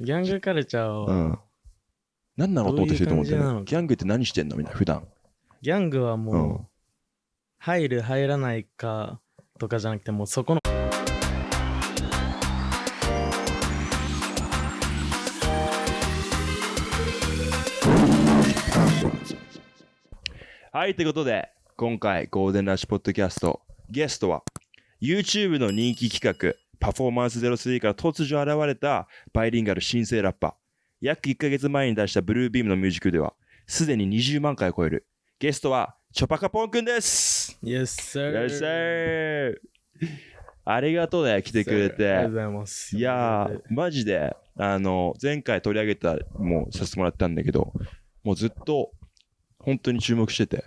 ギャングカルチャーうは、ん。何なのと思ってる人と思ってる？どういう感じなのギャングって何してんの？みんな、普段。ギャングはもう、うん入る入らないかとかじゃなくてもうそこのはい、ということで、今回、ゴールデンラッシュポッドキャスト、ゲストは、YouTube の人気企画、パフォーマンス03から突如現れたバイリンガル新生ラッパー。約1ヶ月前に出したブルービームのミュージックでは、すでに20万回を超える。ゲストは、チョパカポンくんです。Yes sir ゃい。ありがとうね、来てくれありがとうてご。ざいますいやー、マジで、あの、前回取り上げた、もうさせてもらったんだけど、もうずっと、本当に注目してて。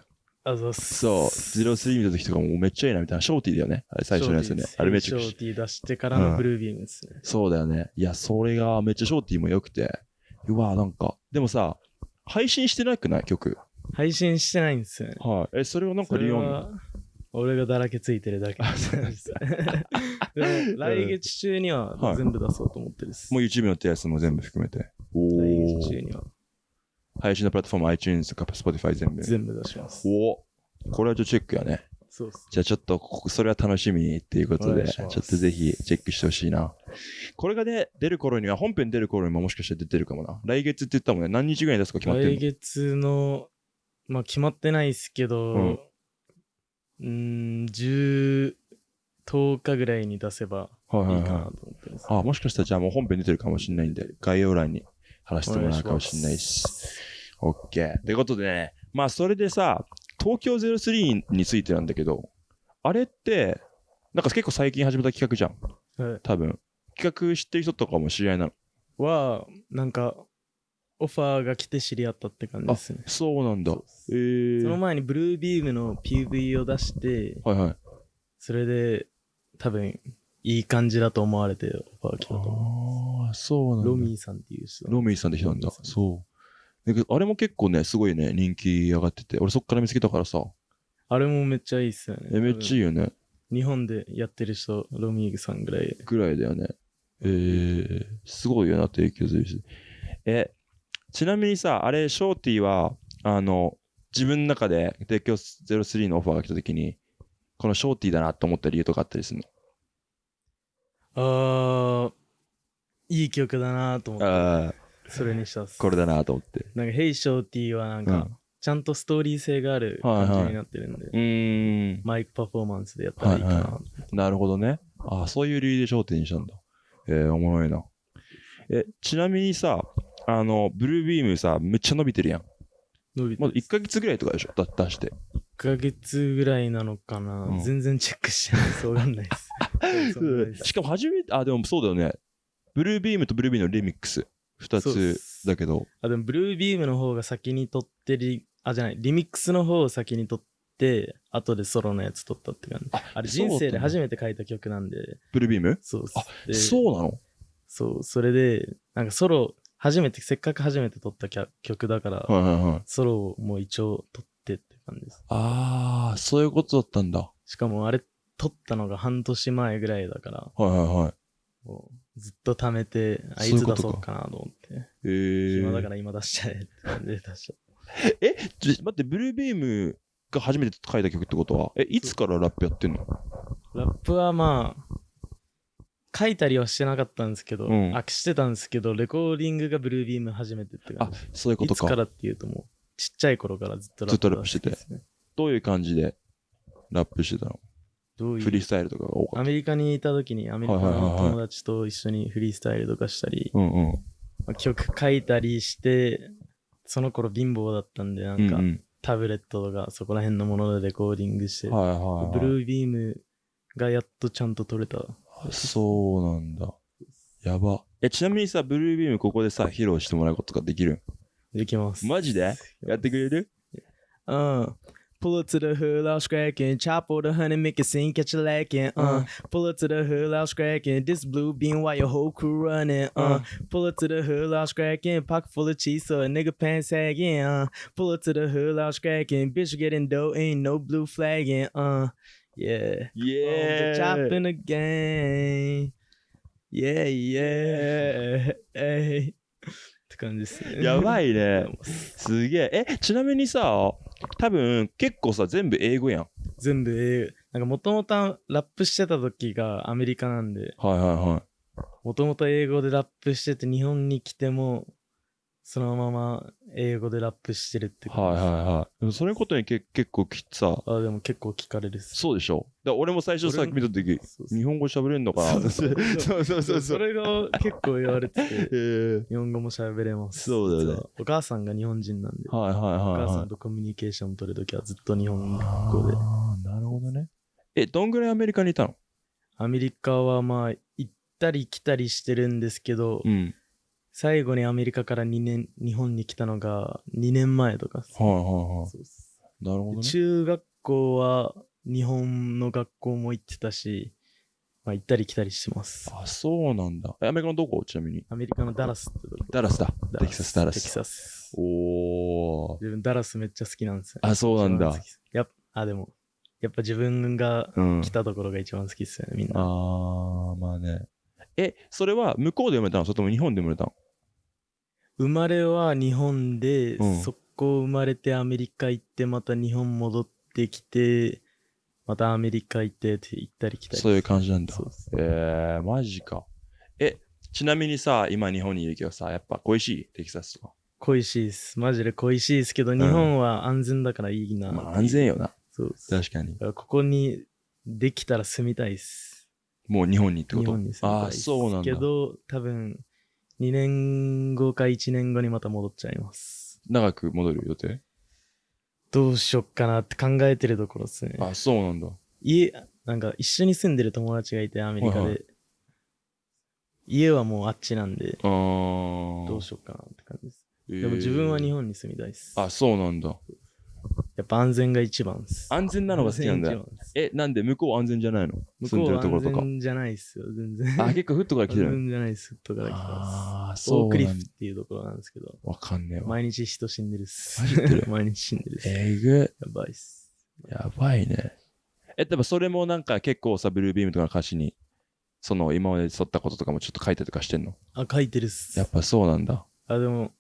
あざっすそう、03見た時とかもめっちゃいいなみたいな。ショーティーだよね。あれ最初のやつね。あれめっちゃショーティー出してからのブルービームですね、そうだよね。いや、それがめっちゃショーティーも良くて。うわなんか、でもさ、配信してなくない？曲。配信してないんですよねはい。え、それはなんか理由あんの？は俺がだらけついてるだけ 来月中にははい全部出そうと思ってるです、もう YouTube のってやつも全部含めて。お来月中ー。には配信のプラットフォーム iTunes とか Spotify 全部。全部出しますおこれはちょっとチェックやね。そうっすじゃあちょっと、それは楽しみっていうことで、ちょっとぜひチェックしてほしいな。これがね、出る頃には、本編出る頃にももしかしたら出てるかもな。来月って言ったもんね。何日ぐらいに出すか決まってる来月のまあ決まってないですけどうんうーん10 10日ぐらいに出せばいいいかなはいはい。と思ってます、あ、もしかしたらじゃあもう本編出てるかもしれないんで、概要欄に貼らせてもらうかもしれないし。オッケー。ということでね、まあそれでさ、東京03についてなんだけど、あれって、なんか結構最近始めた企画じゃん。はい多分。企画知ってる人とかも知り合いなの。はなんかオファーが来て知り合ったって感じですねそうなんだ。えー。その前にブルービームの PV を出してはいはい。それで多分いい感じだと思われてオファー来たと思ああ、そうなんだ。うロミーさんっていう人ロミーさんって人なんだんそう。あれも結構ね、すごいね、人気上がってて、俺そっから見つけたからさ、あれもめっちゃいいっすよねえめっちゃいいよね。日本でやってる人ロミーさんぐらいぐらいだよね。えー、すごいよな、提供するし。え、ちなみにさ、あれ、ショーティーは、あの、自分の中で提供03のオファーが来た時に、このショーティーだなと思った理由とかあったりするあーいい曲だなと思のああ、ってそれにしたっす。これだなと思って。なんか「ヘイショーティー」はなんか、うん。ちゃんとストーリー性がある感じになってるんで、うーん、マイクパフォーマンスでやったらいいかな、はいはなるほどね。ああ、そういう理由で焦点にしたんだ。えー、おもろいな。え、ちなみにさ、あの、ブルービームさ、めっちゃ伸びてるやん。伸びてまだ1ヶ月ぐらいとかでしょ？だ出して。1ヶ月ぐらいなのかな、うん。全然チェックしてない。ですわかんないですしかも初めて、あ、でもそうだよね。ブルービームとブルービームのリミックス。2そうっつすだけど。あでもブルービームの方が先に撮ってリあじゃないリミックスの方を先に撮って後でソロのやつ撮ったって感じああれ人生で初めて書いた曲なんでブルービーム？そうあでそうなの？そうそれでなんかソロ初めてせっかく初めて撮った曲曲だから、はいはいはい。ソロをもう一応撮ってって感じですあー、そういうことだったんだ。はしかもあれ撮ったのが半年前ぐらいだからいはいはい。もうずっと貯めてあいつ出そうかなと思って。えー。暇だから今出しちゃえって感じで出しちゃっ え、ちょ待って、ブルービームが初めて書いた曲ってことは、え、いつからラップやってんの？たラップはまあ書いたりはしてなかったんですけど、うん。あしてたんですけどレコーディングがブルービーム初めてって感あじ、そういうことか。いつからっていうともうちっちゃい頃からずっとずっとラップしてて。どういう感じでラップしてたの？どういう？フリースタイルとかが多かっアメリカにいた時にアメリカはいはいはいはいの友達と一緒にフリースタイルとかしたり、た。うんうん。まあ曲書いたりしてその頃貧乏だったんでなんか、うんうんタブレットとかそこら辺のものでレコーディングして、はいはい、はい。ブルービームがやっとちゃんと撮れたそうなんだ。やば。え、ちなみにさ、ブルービームここでさ、披露してもらうことができる？できますマジで？やってくれる？うん Pull up to the hood, I was cracking. Chop all the honey, make it sink, catch a lackin'. Uh. uh, pull up to the hood, I was cracking. This blue bean why your whole crew running. Uh, uh. pull up to the hood, I was cracking. Pocket full of cheese, so a nigga pants haggin'. Uh, pull up to the hood, I was cracking. Bitch getting dough, ain't no blue flaggin'. Uh, yeah, yeah, oh, chopping again. Yeah, yeah, hey. って感じですね。やばい。いね。すげえ。え、ちなみにさ、多分結構さ、全部英語やん。全部英語。なんかもともとラップしてた時がアメリカなんで、はいはいはい。もともと英語でラップしてて日本に来ても、そのまま英語でラップしてるってはいはいはい。でもそれことにけ結構きさ、あ、でも結構聞かれるっす。そうでしょ。だから俺も最初さ俺も見た時、そうそう日本語喋れんのかな。そうそうそうそうそう。れが結構言われてて、えー日本語も喋れます。そうだよねお母さんが日本人なんで、はいはいおはい母さはい。んとコミュニケーション取るときはずっと日本語で。ああ、なるほどね。え、どんぐらいアメリカにいたの？アメリカはまあ、行ったり来たりしてるんですけど、うん。最後にアメリカから2年、日本に来たのが2年前とかっすはいはいはい。そうっすなるほどね。中学校は日本の学校も行ってたし、まあ、行ったり来たりしてます。あ、そうなんだ。えアメリカのどこ？ちなみに。アメリカのダラスってとこダラスだ。ダテキサス、ダラテキス。サス。おー。自分ダラスめっちゃ好きなんですよ。あ、そうなんだ一番好き。ですやっあ、でも、やっぱ自分がうん来。たところが一番好きっすよね、みんな。あー、まあね。え、それは向こうで生まれたの？それとも日本で生まれたの？生まれは日本で、うんそこ生まれてアメリカ行って、また日本戻ってきて、またアメリカ行ってって行ったり来たり。そういう感じなんだそう。ですえー、マジか。え、ちなみにさ、今日本にいるけどさ、やっぱ恋しい？テキサスとか。恋しいです。マジで恋しいですけど、日本は安全だからいいな。まあ安全よな。そうです。確かに。ここにできたら住みたいです。もう日本にってこと？日本に住みああー、たいです。そうなんだけ。ど、多分、2年後か1年後にまた戻っちゃいます。長く戻る予定？どうしよっかなって考えてるところですね。あ、そうなんだ。家、なんか一緒に住んでる友達がいて、アメリカで。はいは家はもうあっちなんで、あー。どうしよっかなって感じです。えーでも自分は日本に住みたいです。あ、そうなんだ。やっぱ安全が一番です。安全なのが好きなんだえ、なんで向こう安全じゃないの？向こうは安るところとか。全じゃないっすよ、全然。あ、結構フットから来てる安全じゃないっす、とから来てます。あそうークリフっ。ていうところなんですけど、わかんねえわ。毎日人死んでるっす。毎日死んでるっす。えぐやばいっす。やばいね。え、でもそれもなんか結構さ、ブルービームとかの歌詞に、その今まで沿ったこととかもちょっと書いたりとかしてんの？あ、書いてるっすやっ。ぱそうなんだ。あ、でも、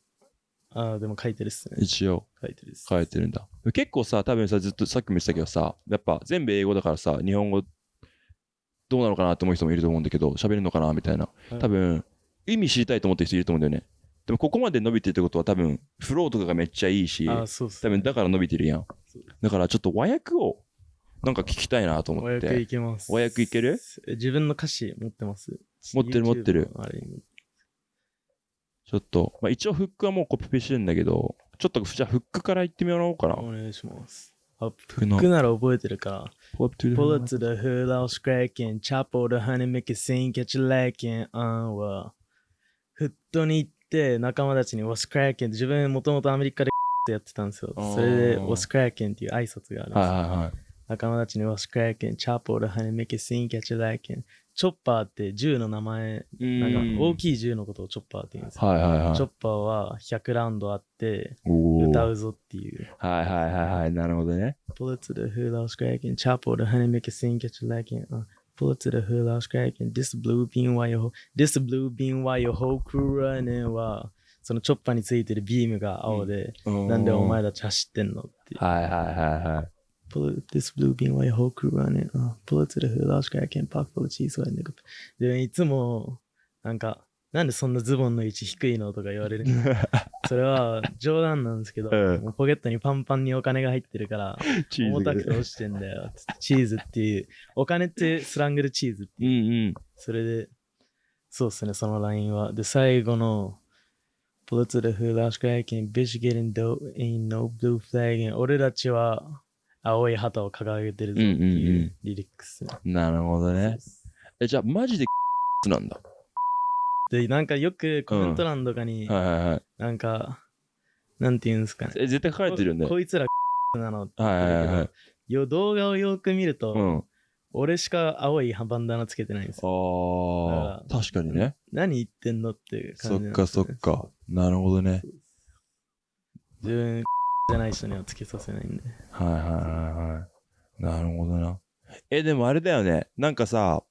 あ、でも書いてるっすね。一応書いてるっす。書いてるんだ。結構さ、多分さ、ずっとさっきも言ってたけどさ、やっぱ全部英語だからさ、日本語どうなのかなって思う人もいると思うんだけど、喋るのかなみたいな。はい多分、意味知りたいと思ってる人いると思うんだよね。でもここまで伸びてるってことは多分、フローとかがめっちゃいいし、あ、そうっす、多分だから伸びてるやん。だからちょっと和訳をなんか聞きたいなと思っ和訳いて。けます。和訳いける？え自分の歌詞持ってます持ってる持ってるあれにちょっと、まあ、一応フックはもうコピペしてるんだけど、ちょっと、じゃあフックから言ってみようかな。お願いします。フックなら覚えてるか。ポップトゥル。ツルフーラウスクレーキン、チャポルハニメキシン、キャッチレーキン、アンワ。フットに行って、仲間たちに、ワスクレーキン、自分もともとアメリカでやってたんですよ。それで、ワスクレーキンっていう挨拶があるんですよ。はいはいはい。仲間たちに、ワスクレーキン、チャポルハニメキシン、キャッチレーキン。チョッパーって銃の名前、なんか大きい銃のことをチョッパーって言うんですよ。はいはいはい。チョッパーは100ラウンドあって、歌うぞっていう。はいはいはいはい、なるほどね。ポルツルフーラウスクラーキン、チャポルハネメケシンキャチュラーキン、ポルツルフーラウスクラーキン、ディスブルーピンワイオホ、ディスブルービンワイオホーラーネは、そのチョッパーについてるビームが青で、なんでお前たち走ってんのっていう。はいはいはいはい。Pull it, this blue bean while your whole crew running. Uh, pull it to the hood, cracking. Pock full of cheese, white nigga. で、いつも、なんか、なんでそんなズボンの位置低いのとか言われる。それは冗談なんですけど、うんもうポケットにパンパンにお金が入ってるから、重たくて落ちてんだよ。チーズっていう、お金ってスラングでチーズってうんうん。それで、そうっすね、そのラインは。で、最後の、Pull it to the hood, I was cracking, bitch getting dope, ain't no blue flagging. 俺たちは青い旗を掲げてるぞってうんうんういうんリリックスね。なるほどね。え、じゃあマジで なんだ？で、なんかよくコメント欄とかに、はいはいはい。なんか、なんて言うんですかね。え、絶対書かれてるよね。ここいつら なのってはいはいはいはい。よ動画をよく見ると、うん。俺しか青いバンダナつけてないんですよ。ああ、確かにね。何言ってんのっていうそ感じなんですよねっかそっか。なるほどね。自分じゃない人にはつけさせないんで。はいはいはいはい。なるほどな。え、でもあれだよね。なんかさ、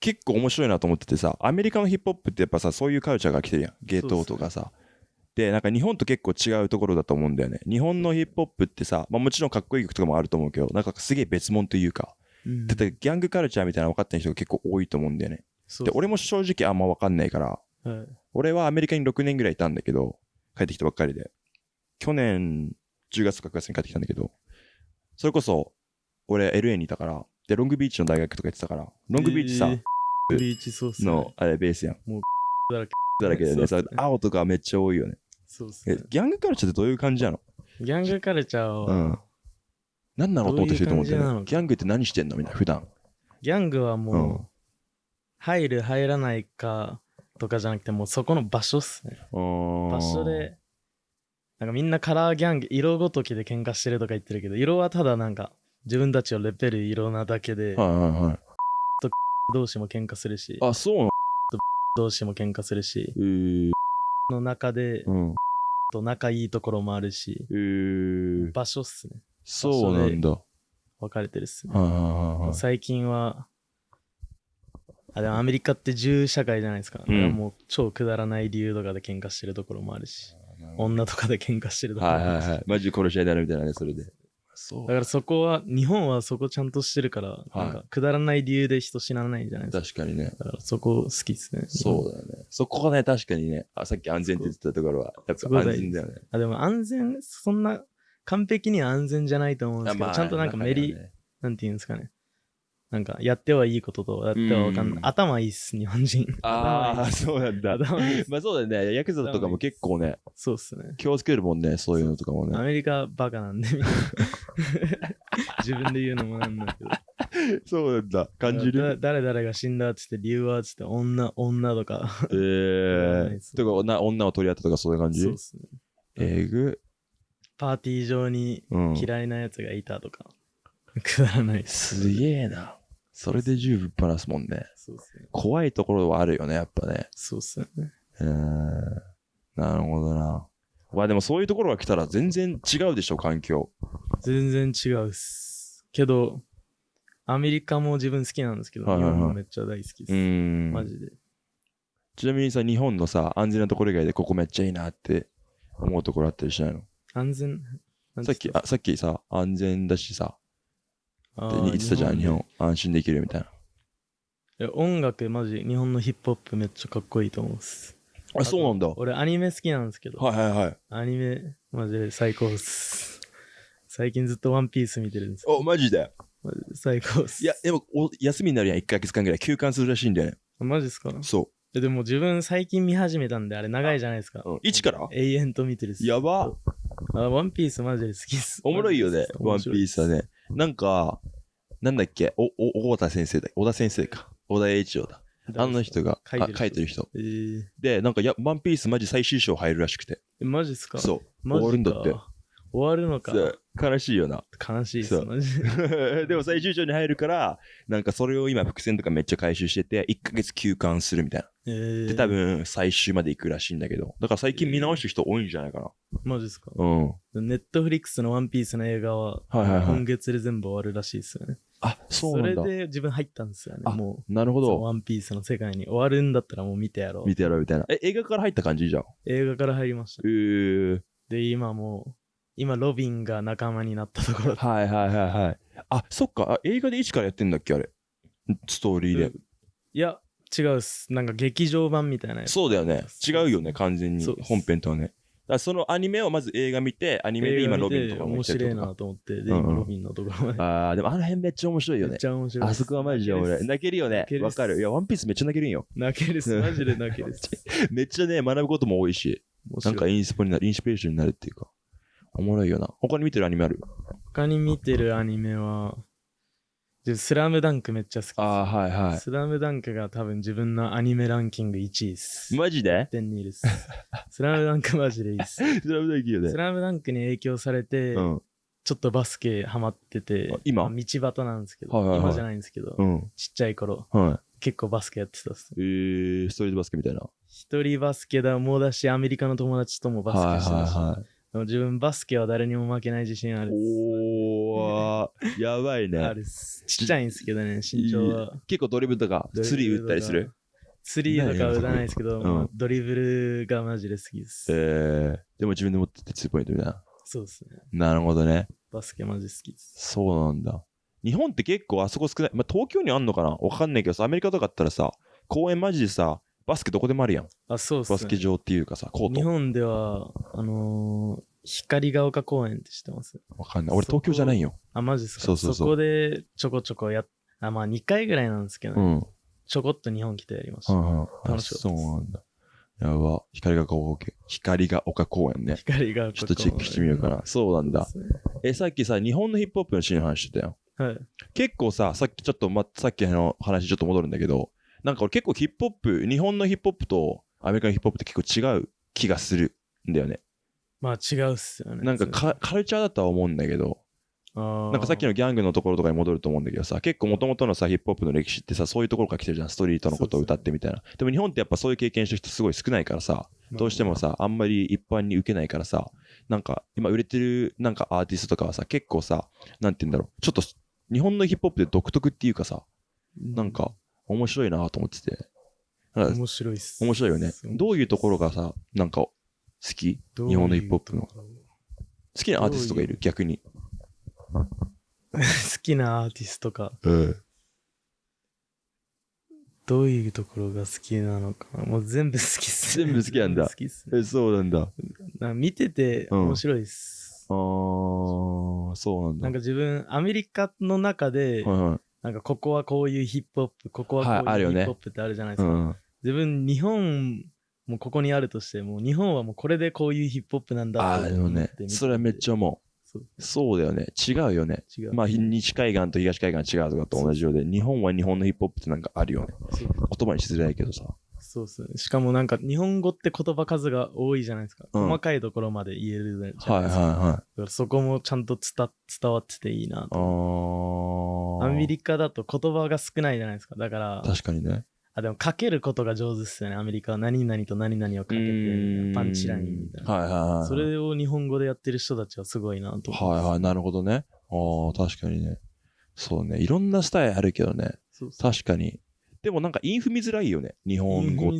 結構面白いなと思っててさ、アメリカのヒップホップってやっぱさ、そういうカルチャーが来てるやん。ゲートとかさ。で、なんか日本と結構違うところだと思うんだよね。日本のヒップホップってさ、まあもちろんかっこいい曲とかもあると思うけど、なんかすげえ別物というか、うんだってギャングカルチャーみたいなの分かってない人が結構多いと思うんだよね。で、俺も正直あんま分かんないから、はい俺はアメリカに6年ぐらいいたんだけど、帰ってきたばっかりで。去年10月か9月に帰ってきたんだけど、それこそ、俺 LA にいたから、で、ロングビーチの大学とか行ってたから、ロングビーチさ、えービーチそうっすね。の、あれベースやん。だらけ。だらけでね、ね青とかめっちゃ多いよね。そうっすね。えギャングカルチャーってどういう感じなの？ギャングカルチャーは、うん。何なのと思ってると思ってるどういう感じなの？ギャングって何してんのみんな、普段。ギャングはもう、うん入る入らないかとかじゃなくてもうそこの場所っすね場場所。でなんかみんなカラーギャング色ごときで喧嘩してるとか言ってるけど色はただなんか自分たちをレペる色なだけではいはいはい。同士も喧嘩するしあ、そうなの？同士も喧嘩するしえー、の中でうん。と仲いいところもあるしえー、場所っすねそうなんだ。は分かれてるっすねいはいはいはい。最近はあでもアメリカって銃社会じゃないですか,、うんもう超くだらない理由とかで喧嘩してるところもあるし女とかで喧嘩してるところもあるしはいはいはい。マジ殺し合いになるみたいなね、それで。そだからそこは日本はそこちゃんとしてるから、なんかくだらない理由で人死なないんじゃないですか確かにね。だからそこ好きっすねそうだよね。そこがね、確かにね、あさっき安全って言ってたところは、やっぱ安全だよね。あでも安全そんな完璧には安全じゃないと思うんですけど、あまあちゃんとなんかメリ、ねなんていうんですかねなんかやってはいいこととやってはわかんない、うん頭いいっす日本人 ああ、そうなんだ。まあそうだよね。ヤクザとかも結構ね、そうっすね気をつけるもんね、そういうのとかもアね。メリカバカなんで 自分で言うのもなんだけど そうなんだ。感じだる誰々が死んだっつって理由はっつって女女とかえー。とか女、女を取り合ったとかそういう感じ？そうっすねえぐ。パーティー上にうん。嫌いなやつがいたとか、くだらないっすすげえな。それで銃ぶっ放すもんね。そうっすね怖いところはあるよね、やっぱね。そうっすねうーん。なるほどな。まあでもそういうところが来たら全然違うでしょ、環境。全然違うっすけどアメリカも自分好きなんですけど、はいはいはい日本もめっちゃ大好きっす、うーん。マジでちなみにさ、日本のさ、安全なところ以外でここめっちゃいいなって思うところあったりしないの？安全？なんさっき、あ、さっきさ、安全だしさ、って言ってたじゃん、日で本。安心できるみたいな。いや音楽マジ日本のヒップホップめっちゃかっこいいと思うっすあ、そうなんだ。は俺アニメ好きなんですけど、いはいはい。アニメマジで最高っす最近ずっとワンピース見てるんですよお、マジで？最高っすいや、でも、お休みになるやん、1ヶ月間ぐらい。休館するらしいんだよね。マジっすか？そえでも自分最近見始めたんであれ長いじゃないですかう。うん、一から？永遠と見てるっすやば。あワンピースマジで好きっすおもろいよね、ワンピースはねね。なんか、なんだっけ、お、お、小田先生だ。小田先生か。小田栄一郎だ。あの人があ書いてる書いてる人。えーで、なんかや、ワンピースマジ最終章入るらしくて。えマジっすか？そう。終わるんだって。終わるのかそう悲しいよな。悲しいっすそうマジででも最終章に入るから、なんかそれを今伏線とかめっちゃ回収してて、1ヶ月休館するみたいな。えーで、多分最終まで行くらしいんだけど。だから最近見直してる人多いんじゃないかマジっすか？な。うん。ネットフリックスのワンピースの映画ははいはいはい今月で全部終わるらしいですよね。あ、そうなんだ。れで自分入ったんですよね。あもなるほう、そのど。ワンピースの世界に終わるんだったらもう見てやろう。見てやろうみたいな。え、映画から入った感じじゃん。映画から入りましたえ。ー。で、今もう、今ロビンが仲間になったところ。はいはいはいはい。あ、そっか。あ映画で一からやってんだっけあれ？ストーリーで。いや、違うっす。なんか劇場版みたいなやつ。そうだよね。違うよね、完全に本編とはね。だそのアニメをまず映画見て、アニメで今ロビンとかも面来てる白いなと思って、で、今ロビンのところまで。あー、でもあの辺めっちゃ面白いよねめっ。ちゃ面白い。あそこはマジで俺、泣けるよねわかる。いや、ワンピースめっちゃ泣けるんよ。泣けるっす。マジで泣けるっす。めっちゃね、学ぶことも多いし、ないんかインスポになる、インスピレーションになるっていうか、おもろいよな。他に見てるアニメある？他に見てるアニメは、でスラムダンクめっちゃ好き。あー、はいはスラムダンクが多分自分のアニメランキング1位です。い。マジで？1.2です。スラムダンクマジでいいです。スラムダンクいいよねス。ラムダンクに影響されて、うん。ちょっとバスケハマっててあ、今？まあ道端なんですけど、はいはいはい今じゃないんですけど、うん。ちっちゃい頃、は結構バスケやってたっす。い。えー、ストリートバスケみたいな。一人バスケだもだし、アメリカの友達ともバスケしてたし、はいはいはい。でも自分バスケは誰にも負けない自信あるっす。おー、やばいあね。るっす。ちっちゃいんですけどね、身長は。結構ドリブルとか、スリー打ったりする？スリーとかは打たないですけど、うんまあドリブルがマジで好きです。えー、でも自分で持ってってツーポイントみたいな。そうですね。なるほどね。バスケマジ好きです。そうなんだ。日本って結構あそこ少ない。まあ、東京にあんのかな？わかんないけどさ、アメリカとかだったらさ、公園マジでさ、バスケどこでもあるやん。あ、そうっすね。バスケ場っていうかさ、コート。日本では、あのー、光が丘公園って知ってます？わかんない。俺東京じゃないよ。あ、マジですか？そうそうそうこでちょこちょこやっ、あ、まあ2回ぐらいなんですけどね、うん。ちょこっと日本来てやりました。はいはい。あ楽しかったそうなんだ。やば。光が丘、光が丘公園ね。光が丘公園。ちょっとチェックしてみようかな。そうなんだ。え、さっきさ、日本のヒップホップのシーンの話してたよ。はい。結構さ、さっきちょっと、ま、さっきの話ちょっと戻るんだけど、なんか俺結構ヒップホップ、日本のヒップホップとアメリカのヒップホップって結構違う気がするんだよね。まあ違うっすよね。なんかカカルチャーだとは思うんだけど、ななんかさっきのギャングのところとかに戻ると思うんだけどさ、結構元々のさ、ヒップホップの歴史ってさ、そういうところから来てるじゃん。ストリートのことを歌ってみたいな。でも日本ってやっぱそういう経験してる人すごい少ないからさ、どうしてもさ、あんまり一般に受けないからさ、なんか今売れてるなんかアーティストとかはさ、結構さ、なんて言うんだろう、ちょっと日本のヒップホップって独特っていうかさ、なんか面白いなと思ってて。面白いっす。面白いよね。どういうところがさ、なんか好き？日本のヒップホップの。好きなアーティストがいる？逆に。好きなアーティストか。うん。どういうところが好きなのかな。もう全部好きっす、全部好きなんだ好きっすね。え、そうなんだ。あな見てて面白いっす。ー、そうなんだ。なんか自分、アメリカの中で、はいはい。なんかここはこういうヒップホップ、ここはこういうヒップホップってあるじゃないですか。うん。自分、日本もここにあるとしても、日本はもうこれでこういうヒップホップなんだあー、でもね、それはめっちゃ思そうう。そうだよね。違うよね。まあ、西海岸と東海岸違うとかと同じようで、日本は日本のヒップホップってなんかあるよね。言葉にしづらいけどさ。そうっすね。しかもなんか日本語って言葉数が多いじゃないですか。うん細かいところまで言えるじゃははいないいですか。だはい。からそこもちゃんと伝伝わってていいなあと。ー。アメリカだと言葉が少ないじゃないですか。だから、確かにね。あ、でもかけることが上手っすよね。アメリカは何々と何々をかけて、パンチラインみたいな。はいはいはい。それを日本語でやってる人たちはすごいなと。はいはい、なるほどね。ああ、確かにね。そうね。いろんなスタイルあるけどね。そうそう確かに。でもなんかインフ見づらいよね。日本語って。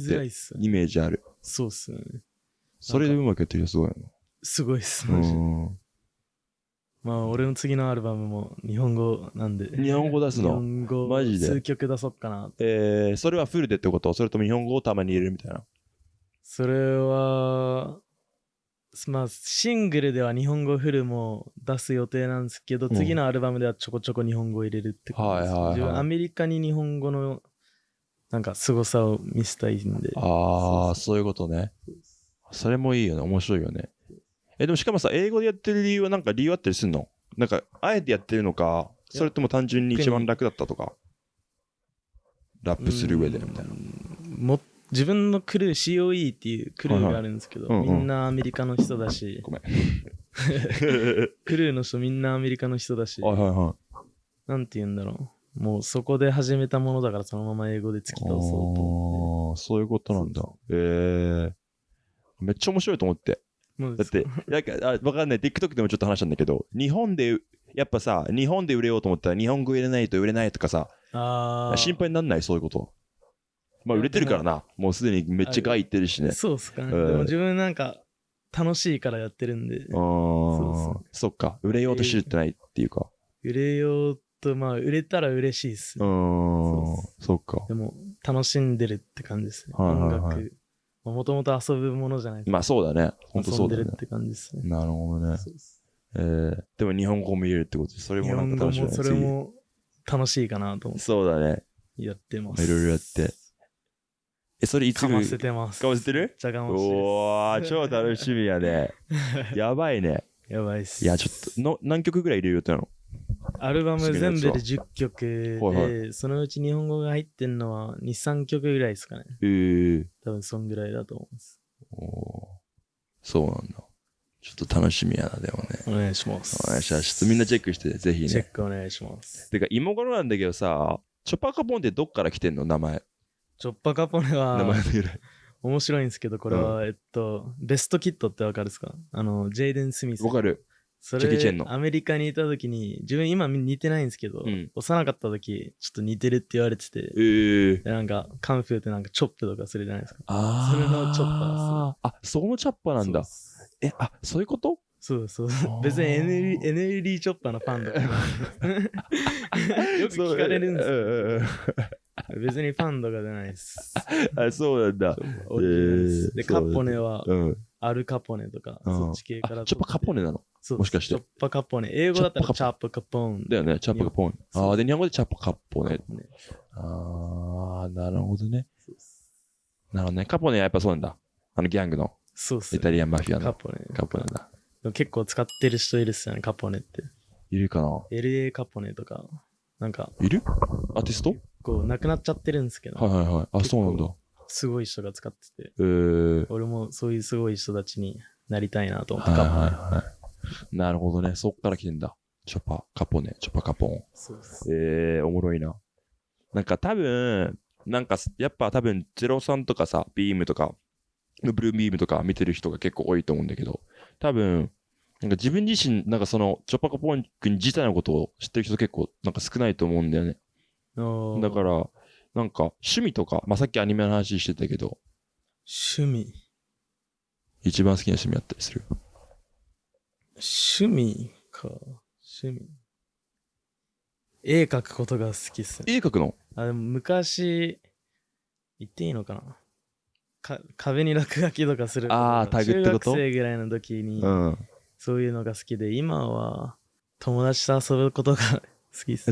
イメージある。そうっすね。それでうまくやってる人すごいすごいっす。よマジでね。まあ、俺の次のアルバムも日本語なんで。日本語出すの？日本語マジで？数曲出そっかな。えー、それはフルでってこと？それとも日本語をたまに入れるみたいな？それは、まあ、シングルでは日本語フルも出す予定なんですけど、うん次のアルバムではちょこちょこ日本語を入れるって感じです。はいはいはいアメリカに日本語のなんか凄さを見せたいんで。ああ、そそういうことね。それもいいよね。面白いよね。え、でもしかもさ、英語でやってる理由はなんか理由あったりするの？なんか、あえてやってるのか、それとも単純に一番楽だったとか？ラップする上でみたいな。も自分のクルー COE っていうクルーがあるんですけど、はいはいうんうんみんなアメリカの人だしごめん。クルーの人みんなアメリカの人だしはいはいはい。なんて言うんだろうもうそこで始めたものだからそのまま英語で突き通そうと思ああ、そういうことなんだ。ええめっちゃ面白いと思って。だって、なんか、あわかんない。TikTok でもちょっと話したんだけど、日本で、やっぱさ、日本で売れようと思ったら日本語入れないと売れないとかさ、あー心配になんない？そういうこと。まあ売れてるからな。もうすでにめっちゃガイってるしね。そうっすかね、うんでも自分なんか楽しいからやってるんでああそうそそっか。売れようとしてってないっていうか。売れようとまあ売れたら嬉しいっす、うーん。そっか。でも楽しんでるって感じですね、はいはいはい音楽もともと遊ぶものじゃないですか、まあそうだね。ほんとそうだよね遊んでるっ。て感じですねなるほどね。えー、でも日本語も入れるってこと？で、それ日もなんか楽しみだねもそれも楽しいかなと思っ次そうだね。てやってますいろいろやって。え、それいつ？かませてますかませてる？めっちゃかましてるおー、超楽しみやね。やばいね。やばいっすいや、ちょっと、の何曲ぐらい入れる予定なの？アルバム全部で10曲で、はいそのうち日本語が入ってんのは2、3曲ぐらいですかね。えー、多分そんぐらいだと思います。おーそうなんだ。ちょっと楽しみやな、でもね。お願いします。お願いします。みんなチェックして、ぜひチェッね。クお願いします。てか、今頃なんだけどさ、チョッパーカポンってどっから来てんの名前。チョッパカポネ名前はの由来。面白いんですけど、これは、えっと、ベストキットってわかるですか？あの、ジェイデン・スミス。わかる。そジャッキーチェンのアメリカにいた時に、自分今似てないんですけど、うん幼かった時、ちょっと似てるって言われてて、えー。でなんか、カンフーってなんかチョップとかするじゃないですか。あそれのチョッパー。あ、そのチョッパーなんだ。え、あ、そういうこと？そうそうー別に NL NLD チョッパーのファンとか よく聞かれるんですよ。別にファンとかじゃないです。あ、そうなんだ。ですで、カそうポネはうん。アルカポネとか、うんそっち系からあチョッパーカポネなの？そうもしかしてチョッパカポネ。英語だったらチャップカポン。だよね、チャッパーカポネ。そうああ、で、日本語でチャッパーカポネ。ねああ、なるほどね。そうっすなるほどね。カポネはやっぱそうなんだ。あのギャングのそうっすイタリアンマフィアのカポネ。カポネだ。でも結構使ってる人いるっすよね、カポネって。いるかな？LA カポネとか、なんか、いる？アーティスト？こう、亡くなっちゃってるんですけど、はいはいはい。あ、そうなんだ。すごい人が使ってて、えー。俺もそういうすごい人たちになりたいなと思って、はいはいカポネ。はい。なるほどね。そっから来てんだ。チョッパー、カポネ、チョッパーカポン。そうっす。えー、おもろいな。なんか多分、なんかやっぱ多分03とかさ、ビームとか、ブルービームとか見てる人が結構多いと思うんだけど、多分、なんか自分自身、なんかその、チョッパカポン君自体のことを知ってる人結構なんか少ないと思うんだよね。だから、なんか趣味とか、まあ、さっきアニメの話してたけど、趣味？一番好きな趣味あったりする？趣味か。趣味。絵描くことが好きっすね。絵描くの？あ、でも昔、言っていいのかな？か壁に落書きとかするあータグってこと？中学生ぐらいの時に、うん。そういうのが好きで、今は友達と遊ぶことが好きっす。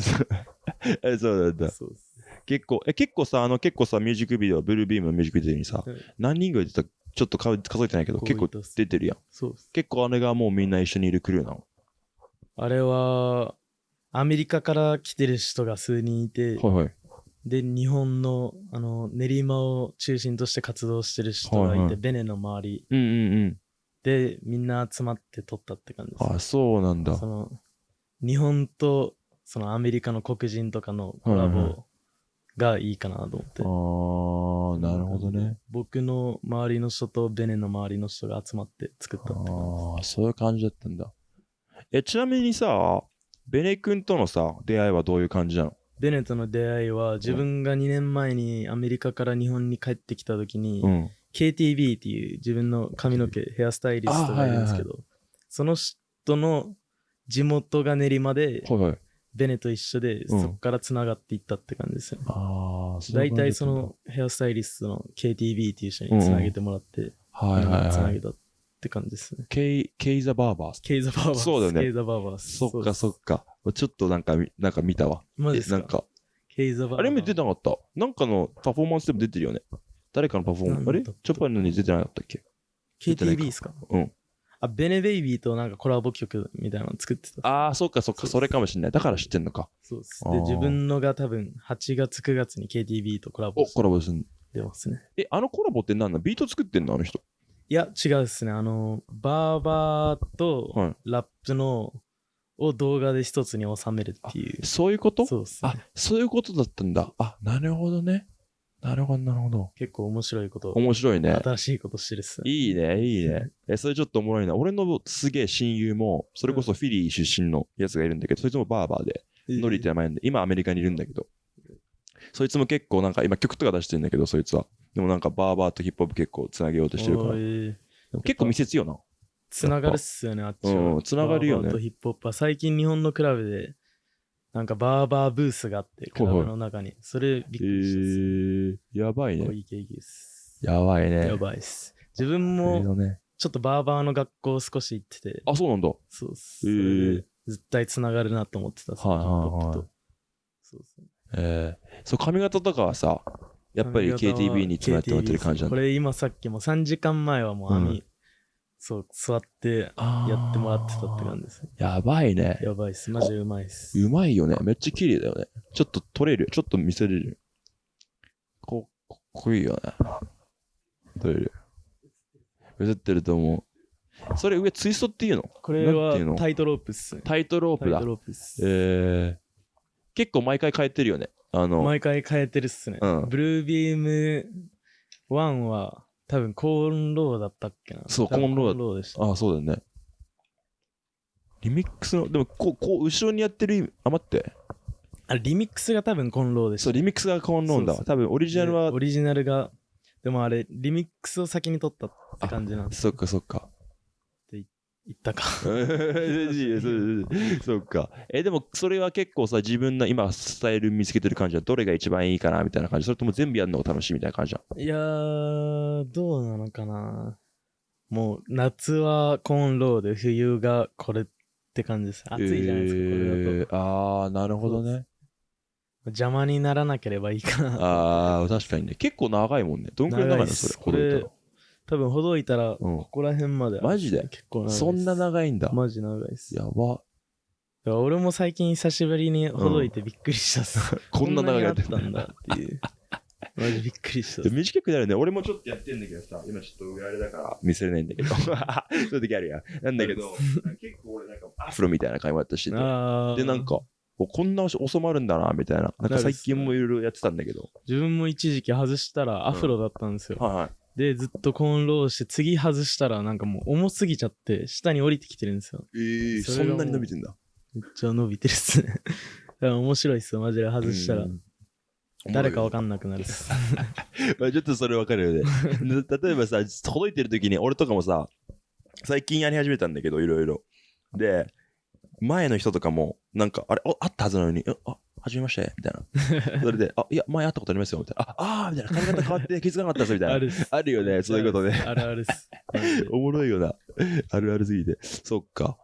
え、そうなんだ。そうっす結構、え、結構さ、あの、結構さ、ミュージックビデオ、ブルービームのミュージックビデオにさ、うん何人ぐらい出たちょっと数数えてないけど、結構出てるやん。そうっす。結構あれがもうみんな一緒にいるクルーなの。あれは、アメリカから来てる人が数人いて、はいはい。で、日本のあの練馬を中心として活動してる人がいて、はいはいベネの周りうんうんうん。でみんな集まって撮ったって感じです。あ、そうなんだ。その日本とそのアメリカの黒人とかのコラはいはいボがいいかなと思って。あー、なるほどね。僕の周りの人とベネの周りの人が集まって作ったって。あー、そういう感じだったんだ。え、ちなみにさ、ベネ君とのさ、出会いはどういう感じなの？ベネとの出会いは自分が2年前にアメリカから日本に帰ってきた時に、うん。KTB っていう自分の髪の毛ヘアスタイリストがいるんですけど、その人の地元が練馬ではいはい。ベネと一緒で、うんそこからつながっていったって感じですよね。あー、そうい大体その、ヘアスタイリストの KTB っていう人につなげてもらって、はいはいはい。つなげたって感じですね。ケイ、ケイザバーバース。ケイザバーバース。そうだよねケイザバーバース。そっかそっっか。ちょっとなんかみ、なんか見たわ。マジですか？えなんか、ケイザバーバーあれも出てなかった？なんかのパフォーマンスでも出てるよね。誰かのパフォーマンス。あれなんだったチョッパーのに出てなかったっけ？KTB か？ですかうん。あ、ベネベイビーとなんかコラボ曲みたいなの作ってた。ああ、そっかそっか、それかもしんない。だから知ってんのか。そうです。で、自分のが多分8月9月に KTB とコラボお、コラボすんしてますね。え、あのコラボって何なの？ビート作ってんの？あの人。いや、違うですね。あの、バーバーとはいラップの、を動画で一つに収めるっていう。そういうこと？そうですあね。、そういうことだったんだ。あ、なるほどね。なるほど、なるほど。結構面白いこと、面白いね。新しいことしてるっすね。いいね、いいね。え、それちょっとおもろいな。俺のすげえ親友も、それこそフィリー出身のやつがいるんだけど、そいつもバーバーで、ノリって名前なんで、今アメリカにいるんだけど、そいつも結構なんか今曲とか出してるんだけど、そいつは。でもなんかバーバーとヒップホップ結構つなげようとしてるから。結構密接よな。つながるっすよね、あっちは。うんつながるよねバーバーとヒップホップは最近日本のクラブで、なんかバーバーブースがあって、クラブの中に。それびっえくりしたっす。ー、やばいね。やばいね。やばいっす。自分えーも。ちょっとバーバーの学校少し行ってて、あ、そうなんだ。そうっす。絶対つながるなと思ってた。はいはいはいそうっすねえー、そう、髪型とかはさ、やっぱり KTB につながってもらってる感じなんだ。これ今さっきも3時間前はもう網、うんそう、座ってやってもらってたって感じですね。やばいね。やばいっす。マジうまいっす。うまいよね。めっちゃ綺麗だよね。ちょっと撮れる。ちょっと見せれる。こかっこいいよね。撮れる。映ってると思う。それ上ツイストっていうの？これはタイトロープっすね。タイトロープだタイト。ロープっす。えー、結構毎回変えてるよね。あの、毎回変えてるっすね。うんブルービーム1は多分コーンローだったっけな。そうコーンローだコーンローで。ああ、そうだよね。リミックスの、でもこう、こう、後ろにやってる意味、あ、待って。あリミックスが多分コーンローでした。そう、リミックスがコーンローンだわ。多分、オリジナルはでオ、リジナルが、でもあれ、リミックスを先に取ったって感じなんです。そっかそっか。言ったか。そうか。え、でも、それは結構さ、自分の今、スタイル見つけてる感じは、どれが一番いいかなみたいな感じそれとも全部やるのが楽しいみたいな感じじゃん。いやー、どうなのかな。もう、夏はコーンローで、冬がこれって感じです。暑いじゃないですか、これだと。えーああ、なるほどね。邪魔にならなければいいかな。ああ、確かにね。結構長いもんね。どんくらい長いのそれ。ほどいたら多分ほどいたら、うんここら辺まである。マジで？結構長いです。そんな長いんだ。マジ長いっす。やば。だから俺も最近久しぶりにほどいてびっくりしたっす。こんな長くやってこんなにあったんだっていう。マジびっくりしたっす。短くなるね。俺もちょっとやってんだけどさ、今ちょっと上あれだから見せれないんだけど。そういう時あるやん。なんだけど、結構俺なんかアフロみたいな髪型してて。で、なんか、おこんな収まるんだな、みたいな。なんか最近もいろいろやってたんだけど。自分も一時期外したらアフロだったんですよ。はいはい。で、ずっとコーンローして、次外したらなんかもう重すぎちゃって、下に降りてきてるんですよ。ええそそんなに伸びてんだ。めっちゃ伸びてるっすね。だから面白いっすよ、マジで外したらう。ん誰かわかんなくなるっす。まあ ちょっとそれわかるよね。で例えばさ、届いてる時に俺とかもさ、最近やり始めたんだけど、いろいろ。で、前の人とかも、なんか、あれ、ああったはずなのに、あ、あはじめまして、みたいな。それで、あ、いや、前会ったことありますよ、みたいな。あ、あーみたいな。髪型変わって気づかなかったです、みたいな。ある。あるよね、そういうことね。あるあるっす。おもろいよな。あるあるすぎて。そっか。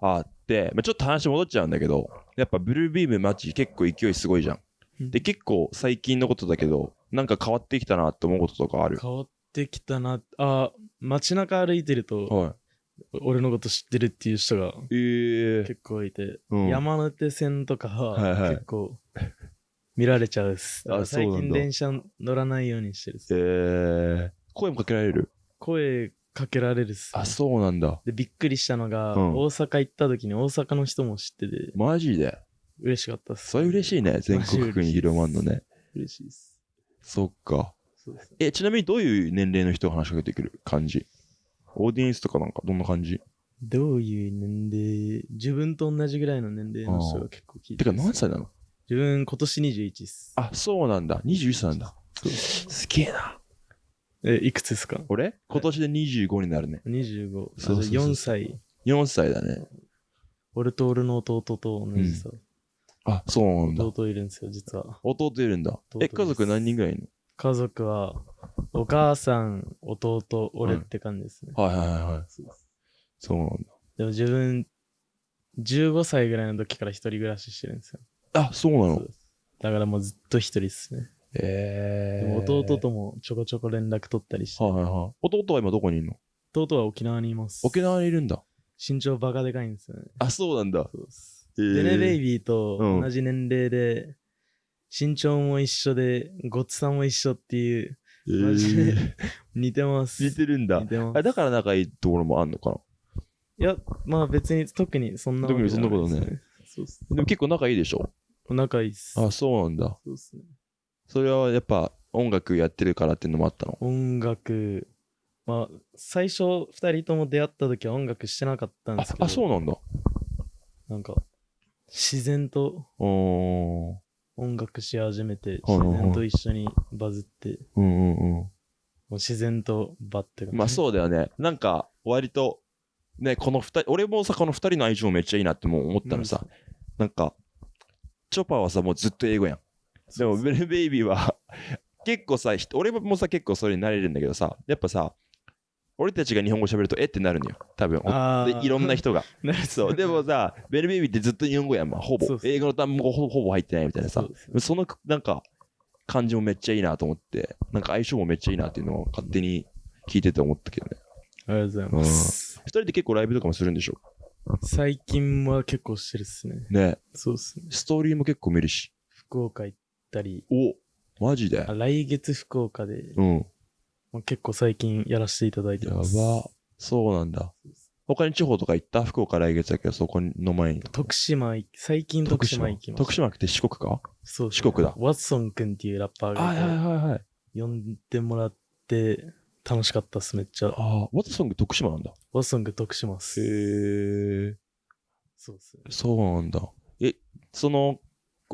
あで、まあ、ちょっと話戻っちゃうんだけど、やっぱブルービームマッチ結構勢いすごいじゃん。で、結構最近のことだけど、なんか変わってきたなって思うこととかある？変わってきたな。あ、街中歩いてると、は俺のこと知ってるっていう人が結構いて、うん山手線とかは結構見られちゃうっす。最近電車乗らないようにしてるっす。えー、声もかけられる？声かけられるっす。あ、そうなんだ。で、びっくりしたのが、うん大阪行った時に大阪の人も知ってて、マジで？嬉しかったっす。それ嬉しいね。全国区に広まんのね。嬉しいっす。そっか。え、ちなみにどういう年齢の人が話しかけてくる感じ？オーディエンスとかなんかどんな感じ？どういう年齢、自分と同じぐらいの年齢の人が結構聞いてかてます何歳なの？自分今年21っす。あ、そうなんだ。21歳なんだ。すげえな。え、いくつですか？俺？今年で25になるね。?25。そうそうそうあじゃあ4歳。4歳だね。俺と俺の弟と同じさ。あ、そうなんだ。弟いるんですよ、実は。弟いるんだ。え、家族何人ぐらいいる家族は、お母さん、弟、俺って感じですね。のはいはいはいはい。そうそうなんだ。でも自分、15歳ぐらいの時から一人暮らししてるんですよ。あ、そうなの？そうですだからもうずっと一人ですね。えでも弟ともちょこちょこ連絡取ったりして。はいはいはい。弟は今どこにいるの？弟は沖縄にいます。沖縄にいるんだ。身長バカでかいんですよね。あ、そうなんだ。そうです。えーでね、ベイビーとうん同じ年齢で、身長も一緒で、ごつさも一緒っていう、えー、似てます。似てるんだ似。てます。あだから仲いいところもあんのかいや、まあ別に特にそんなわけ特にそんなことね。そうっす。なでも結構仲いいでしょ？仲いいっす。あ、そうなんだ。そうっすね。それはやっぱ音楽やってるからっていうのもあったの？音楽、まあ、最初二人とも出会った時は音楽してなかったんですけど、ああ、そうなんだ。なんか、自然とおー。音楽し始めて、はいはいはい自然と一緒にバズって、うんうんうん。もう自然とバッてまあそうだよね。なんか、割と、ね、この二人、俺もさ、この二人の相性めっちゃいいなってもう思ったのさ、なんか、チョパーはさ、もうずっと英語やん。でも、ベルベイビーは、結構さ、ひ俺もさ、結構それになれるんだけどさ、やっぱさ、俺たちが日本語喋ると、えってなるのよ。多分。でいろんな人が。そう。でもさ、ベルベイビーってずっと日本語やん、まあ、ほぼ英語の単語ほほぼ入ってないみたいなさその、なんか、感じもめっちゃいいなと思って、なんか相性もめっちゃいいなっていうのを勝手に聞いてて思ったけどね。ありがとうございます。二人で結構ライブとかもするんでしょ？最近は結構してるっすね。ね。そうっすね。ストーリーも結構見るし。福岡行ったり、おマジで？あ来月福岡で、うん。もう結構最近やらせていただいてやばます。。そうなんだ。他に地方とか行った？福岡来月だけど、そこの前に。徳島行、最近徳島行きました。徳島？って四国か？そう四国だワッソンくんっていうラッパーがいて、はいはい。呼んでもらって、楽しかったっす、めっちゃ。ああ、ワトソング徳島なんだ。ワッソング徳島っす。へえ。そうっすね。そうなんだ。え、その、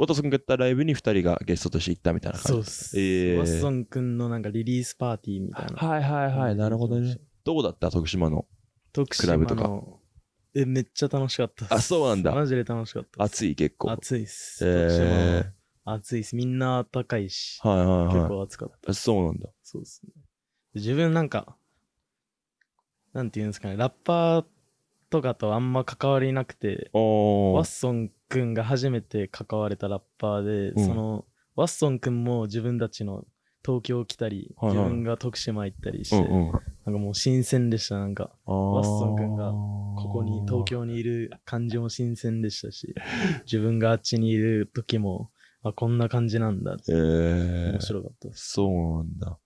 ワトソングがやったライブに二人がゲストとして行ったみたいな感じそうっす。えーワッソンくんのなんかリリースパーティーみたいな。はいはいはい、なるほどね。。どうだった？徳島の。徳クラブとか。え、めっちゃ楽しかったっす。あそうなんだマジで楽しかったっす。暑い結構。暑いっす。え徳島ーは、暑いっす。みんな暖かいし。はいはい結はい。構暑かった。あそうなんだ。そうですね。自分なんか、なんていうんですかね、ラッパーとかとあんま関わりなくて。ワッソンくんが初めて関われたラッパーで、うんその、ワッソンくんも自分たちの東京来たり、はいはい自分が徳島行ったりして、うんうん。なんかもう新鮮でした。なんか、ワワッソン君がここに東。京にいる感じも新鮮でしたし、自分があっちにいる時も、あ、こんな感じなんだってえー面。白かったです。そうなんだ。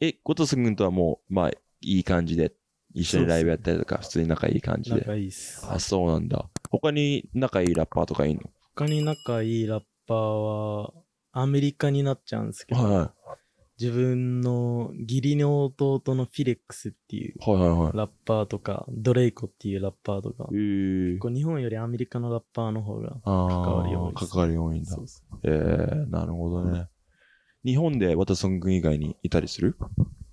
え、ゴトス君とはもう、まあ、いい感じで、一緒にライブやったりとか、普通に仲いい感じで。仲いいっす。あ、そうなんだ。他に仲いいラッパーとかいいの？他に仲いいラッパーは、アメリカになっちゃうんですけど、はいは自分の義理の弟のフィレックスっていうい。はいはいはい。ラッパーとか、ドレイコっていうラッパーとかえ、ー。こう日本よりアメリカのラッパーの方が関わり多いです関わり多いんだえー、なるほどね。日本でワトソン君以外にいたりする？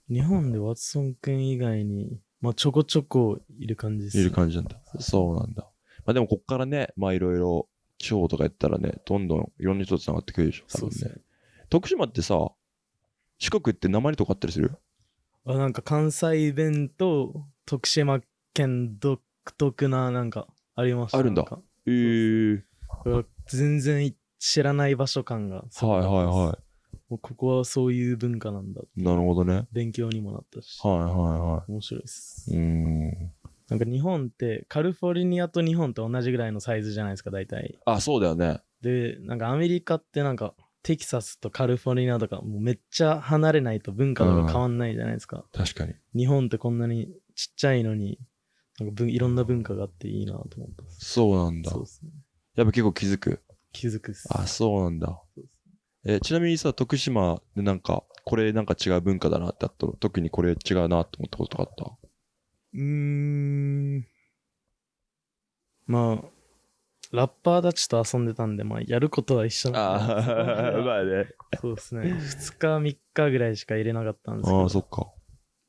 日本でワッソン君以外に、まあちょこちょこいる感じです、いる感じなんだ。そうなんだ。まあでもこっからね、まあいろいろ、地方とかやったらね、どんどんいろんな人と繋がってくるでしょ。多分ねそうね。。徳島ってさ、四国って鉛とかあったりする？あなんか関西弁と徳島県独特ななんかありましたあるんだなんかえー。全然知らない場所感がはいはいはもうここはそういう文化なんだい。なるほどね。勉強にもなったし、はいはいは面白いですい。うーん。なんか日本ってカリフォルニアと日本と同じぐらいのサイズじゃないですか大体あ、そうだよね。でなんかアメリカってなんかテキサスとカリフォルニアとかもうめっちゃ離れないと文化とか変わんないじゃないですか、確かに。日本ってこんなにちっちゃいのになんか文いろんな文化があっていいなと思ったそうなんだそう。ですねやっぱ結構気づく？気づくっすあ、そうなんだ。そうですえちなみにさ、徳島でなんか、これなんか違う文化だなってあったの特にこれ違うなって思ったこととかあった？うーんまあラッパーたちと遊んでたんでまあやることは一緒なんで まあね。そうですね2日3日ぐらいしか入れなかったんですけどああ、そっか。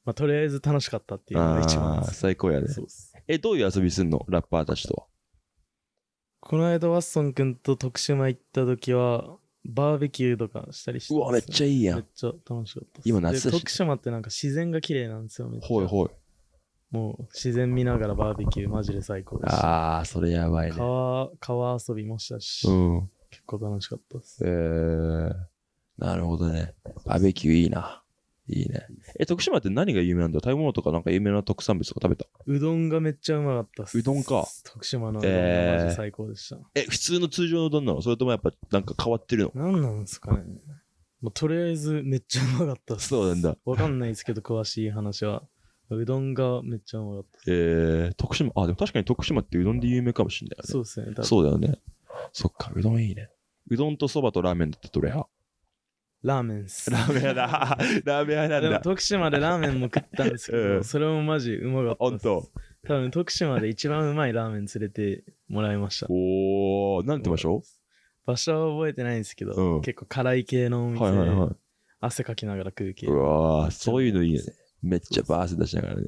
まあとりあえず楽しかったっていうのが一番ああ、です最高やね。そうですえ、どういう遊びすんの？ラッパーたちとは。この間ワッソン君と徳島行った時はバーベキューとかしたりしてうわ、めっちゃいいやん。めっちゃ楽しかったです今夏だしで徳島ってなんか自然が綺麗なんですよめっちゃほいほい。もう自然見ながらバーベキューマジで最高でしたああ、それやばいね。川川遊びもしたし、うん。結構楽しかったですえー、なるほどね。バーベキューいいな。いいね。え、徳島って何が有名なんだ？食べ物とかなんか有名な特産物とか食べた？うどんがめっちゃうまかったっす。うどんか。徳島のうどんがえーマジ最高でした、え、普通の通常のうどんなの？それともやっぱなんか変わってるの？なんなんですかね。もうとりあえずめっちゃうまかったっす。そうなんだ。わかんないですけど詳しい話は。うどんがめっちゃうまかったっす。えー、徳島、あ、でも確かに徳島ってうどんで有名かもしんないよね。そうですねそうだよね。そっか、うどんいいね。うどんとそばとラーメンだったらどれやラーメンっすラーメン屋だ。ラーメン屋なんでもだ。徳島でラーメンも食ったんですけど、うんそれもマジうまかったっすほんと多分徳島で一番うまいラーメン連れてもらいましたおー、なんて場所？場所は覚えてないんですけど、うん結構辛い系のお店で、はいはいはい。汗かきながら食う系うわー、そういうのいいよね。めっちゃバース出しながらね。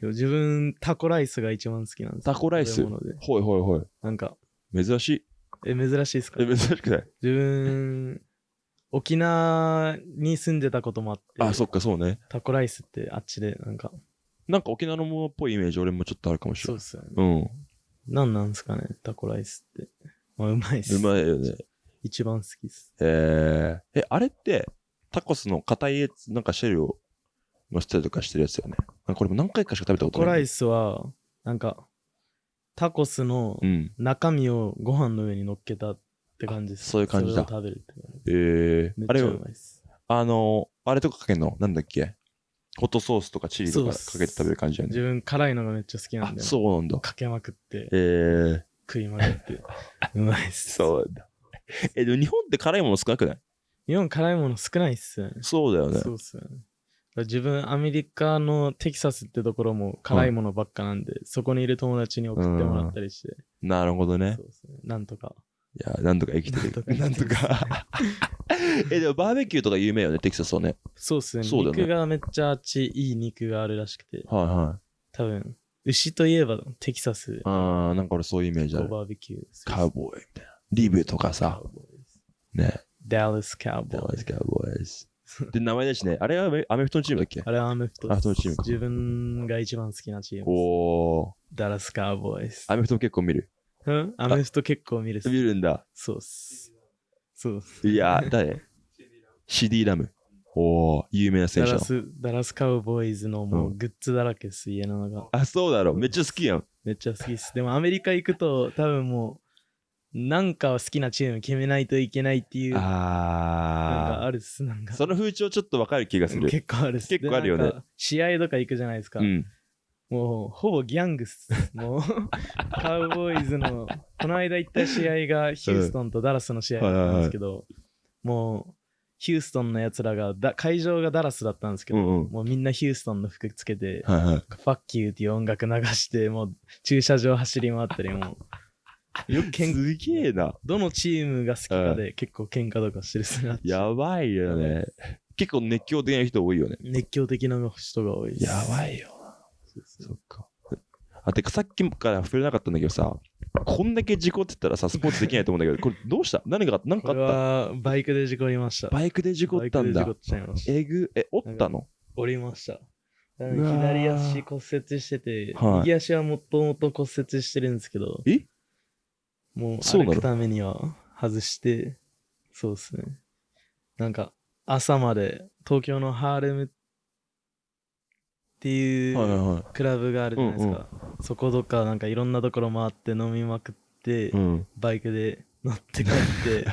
でも自分タコライスが一番好きなんですよタコライス？食べ物でほいほいほい。なんか珍しい。え珍しいですか？え、珍しくない？自分沖縄に住んでたこともあってあ、そっか、そうね。タコライスってあっちでなんかなんか沖縄のものっぽいイメージ俺もちょっとあるかもしれない。そうっすよねうん。なんなんですかねタコライスってまあうまいっすうまいよね。一番好きっすえー、え、あれって、タコスの硬いやつ、なんかシェルを乗せたりとかしてるやつよね。なんかこれも何回かしか食べたことない。タコライスはなんかタコスのうん。中身をご飯の上に乗っけたって感じです。あそういう感じだ。食べるって感じ。えー、あれめっちゃうまいっす。あの、あれとかかけんの？なんだっけ？ホットソースとかチリとかかけて食べる感じだよね。自分辛いのがめっちゃ好きなあん、でそうなんだ。かけまくってえー、食いまくって うまいっす。そうだ。え、でも日本って辛いもの少なくない？日本辛いもの少ないっすよね。そうだよね。そうっすよね。自分、アメリカのテキサスってところも辛いものばっかなんで、そこにいる友達に送ってもらったりして、なるほどね。そ。うですね。なんとか。いや、なんとか生きてる。なんとか。え、でもバーベキューとか有名よね、テキサスはね。そうですね。そうだよね肉がめっちゃあっちいい肉があるらしくて、はいはい。多分、牛といえばテキサス、あー、なんか俺そういうイメージある。バーベキュー。カウボーイみたいな。リブとかさ、ね。ダラスカウボーイダラス。カウボーイズ。で、名前だしね。あれはアメアメフトのチームだっけ？あれはアメフトアメフトのチームか自分が一番好きなチームです。おー。ダラスカウボーイズ。アメフトも結構見る。うん？アメフト結構見るっす見るんだ。そうっす。そうっす。いや、誰？シディラム。おー、有名な選手の。ダラス、ダラスカウボーイズのもううグッズだらけっす、家の中。あ、そうだろ。めっちゃ好きやん。めっちゃ好きっす。でもアメリカ行くと多分もう、なんか好きなチーム決めないといけないっていう、なんかああるっす。なんー。かその風潮ちょっとわかる気がする。結構あるっす。結構あるよね試合とか行くじゃないですか。うん。もうほぼギャングっす。もうカウボーイズの、この間行った試合がヒューストンとダラスの試合だったんですけど、もうヒューストンのやつらがだ、会場がダラスだったんですけど、うんうん。もうみんなヒューストンの服つけて、はいはい。ファッキューっていう音楽流して、もう駐車場走り回ったり、もう、よくけんすげえな。どのチームが好きかで結構喧嘩とかしてるっすね。やばいよね。結構熱狂的な人多いよね。熱狂的な人が多いです。やばいよそっか。あ、てかさっきから触れなかったんだけどさ、こんだけ事故ってたらさ、スポーツできないと思うんだけど、これどうした？何が、何かあった？はバイクで事故りました。バイクで事故ったんだ。えぐ、え、折ったの？折りました。左足骨折してて、はい右足はもともと骨折してるんですけど、え？もうそうなの？歩くためには外して、そうですね。なんか、朝まで東京のハーレムっていはいうはいはクラブがあるじゃないですか。そことか、なんかいろんなところ回って飲みまくって、い。うん。バイクで乗って帰って、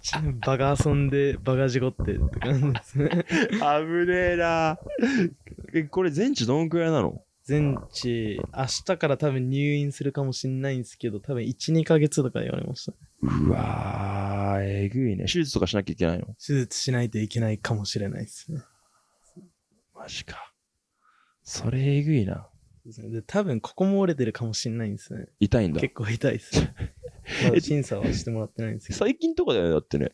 ち バカ遊んで、バカ事故ってって感じですね。危ねえな。え、これ全治どんくらいなの？全治、明日から多分入院するかもしんないんですけど、多分1、2ヶ月とか言われました。うわー、えぐいね。手術とかしなきゃいけないの？手術しないといけないかもしれないですね。マジか。それえぐいな。で、多分ここも折れてるかもしんないんですね。痛いんだ。結構痛いですね。まだ審査はしてもらってないんですけど。最近とかだよね、だってね。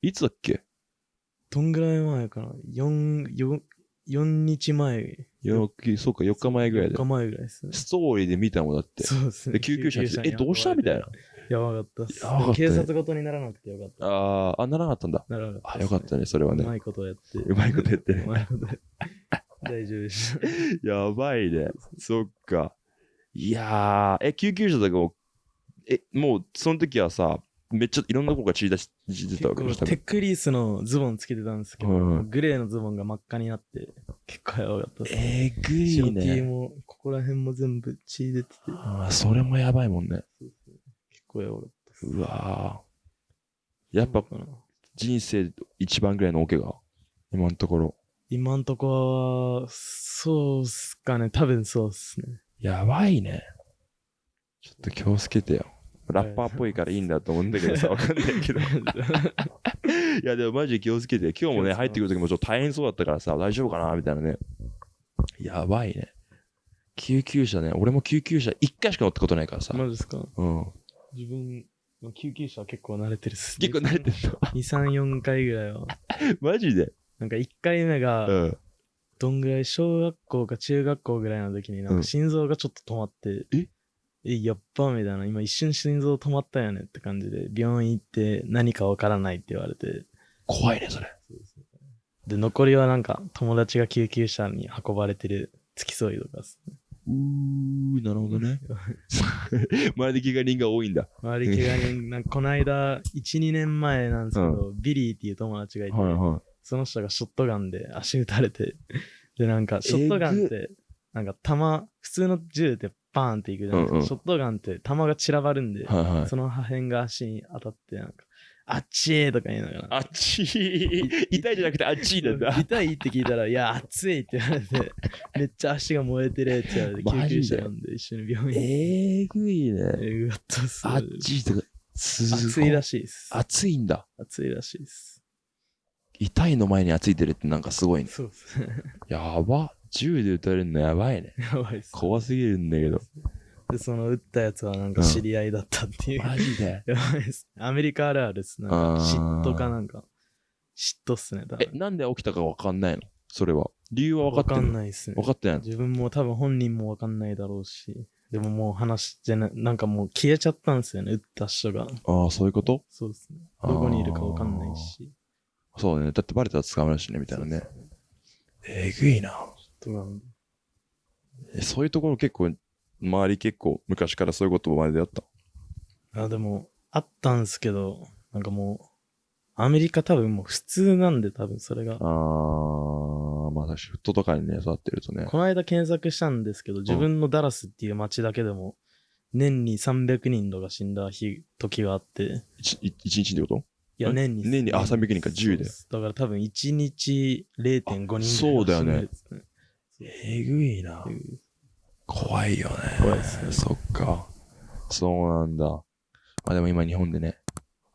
いつだっけ？どんぐらい前かな ?4、4、4日前。よそうか、4日前ぐらい4で日。前ぐらいですね。ストーリーで見たもんだって。そうですね。で救急車来て、え、にどうした？みたいな。やばかったっす。やばかったね警察ごとにならなくてよかった。あー、あ、ならなかったんだ。ならなかったあ、すよかったね、それはね。うまいことやって。うまいことやってねうまいことやって。大丈夫でした。やばいね。そっか。いやー、え、救急車とかも、え、もう、その時はさ、めっちゃいろんなとこが血出し血出たわけ？でしたテックリースのズボンつけてたんですけど、うんうんグレーのズボンが真っ赤になって、結構やばかったです。えぐい白 T ね。も、ここら辺も全部血出てて、あーそれもやばいもんね。結構やばかったです。うわー。やっぱ人生一番ぐらいのオケが、今のところ。今んとこは、そうっすかね。多分そうっすね。やばいね。ちょっと気をつけてよ。ラッパーっぽいからいいんだと思うんだけどさ、わかんないけど。いや、でもマジで気をつけて。今日もね、入ってくる時もちょっと大変そうだったからさ、大丈夫かな？みたいなね。やばいね。救急車ね。俺も救急車一回しか乗ったことないからさ。マジですか？うん。自分、救急車は結構慣れてるっす。結構慣れてるの？2、3、4回ぐらいは。マジで？なんか1回目が、うん。どんぐらい小学校か中学校ぐらいの時になんうんか心臓がちょっと止まって、え？え、やっばみたいな、今一瞬心臓止まったよねって感じで、病院行って何かわからないって言われて、怖いね、それ。で、残りはなんか友達が救急車に運ばれてる付き添いとかっすね。うー、なるほどね。周りで怪我人が多いんだ。周り怪我人、なんかこの間、1、2年前なんですけど、ビリーっていう友達がいて、はいはその人がショットガンで足撃たれて、で、なんか、ショットガンって、なんか弾、普通の銃ってバーンっていくじゃないですか。うんうんショットガンって弾が散らばるんで、い。はいはい。その破片が足に当たって、なんか、あっちーとか言いながら。あっちい。痛いじゃなくてあっちいなんだ。痛いって聞いたら、いや、熱いって言われて、めっちゃ足が燃えてるって言われて、救急車呼んで一緒に病院に。えぐいね。えぐかったっす。あっちいとか、熱いらしいです。暑いんだ。熱いらしいです。痛いの前についてるってなんかすごいね。そうっすね。やば。銃で撃たれるのやばいね。やばいっす。怖すぎるんだけど。で、その撃ったやつはなんか知り合いだったっていう。マジで？やばいっす。アメリカあるあるっす。なんか嫉妬かなんか。嫉妬っすね。多分え、なんで起きたかわかんないの？それは。理由は分かわかってるんないっすね分。かってないの？自分も多分本人もわかんないだろうし。でももう話してな、なんかもう消えちゃったんですよね、撃った人が。ああ、そういうこと？そうですね。どこにいるかわかんないし。そうね。だってバレたら捕まるしね、みたいなね。えぐいな。となんえそういうところ結構、周り結構昔からそういうことまでやった？あ、でも、あったんすけど、なんかもう、アメリカ多分もう普通なんで多分それが。あー、まあ確かにフットとかにね、育ってるとね。この間検索したんですけど、自分のダラスっていう街だけでも、年に300人とか死んだ日、時があって、一一一日ってこと？いや、え？年に。年にあ300人か10でだから多分1日0.5人ぐらいそうだよね。えぐいな怖いよね。怖いですねそっか。そうなんだ。まあでも今日本でね、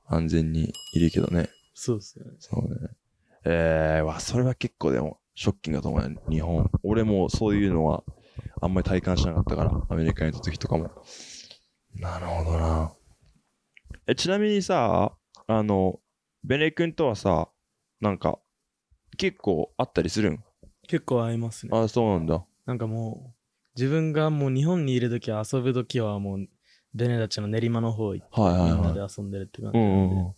安全にいるけどね。そうですよね。そうね。えー、わ、それは結構でも、ショッキングだと思うよ、日本。俺もそういうのは、あんまり体感しなかったから、アメリカにいた時とかも。なるほどな。え、ちなみにさ、あの、ベネ君とはさ、なんか、結構あったりするん？結構合いますね。あ、そうなんだ。なんかもう、自分がもう日本にいるときは遊ぶときはもう、ベネたちの練馬の方行って、はいはいみんなはい。で遊んでるって感じうなんで、んうんうん。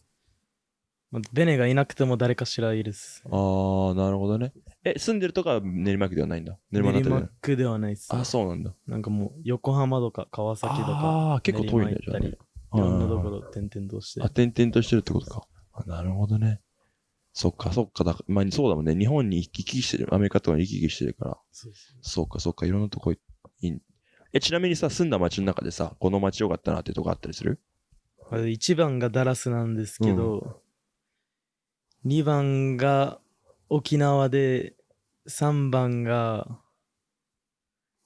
まあベネがいなくても誰かしらいるっす。あー、なるほどね。え、住んでるとかは練馬区ではないんだ？練練馬だった馬区ではないっす。あ、そうなんだ。なんかもう、横浜とか川崎とか、あー、結構遠いんだじゃあいろんなところ。ろ転々としてあ、。点々としてるってことか。あなるほどね。そっか、そっか。だまあ、そうだもんね。日本に行き来してる。アメリカとかに行き来してるから。そうそうそうか、そうか。いろんなとこい。え、ちなみにさ、住んだ街の中でさ、この街よかったなってとこあったりする？これ1番がダラスなんですけど、2番が沖縄で、3番が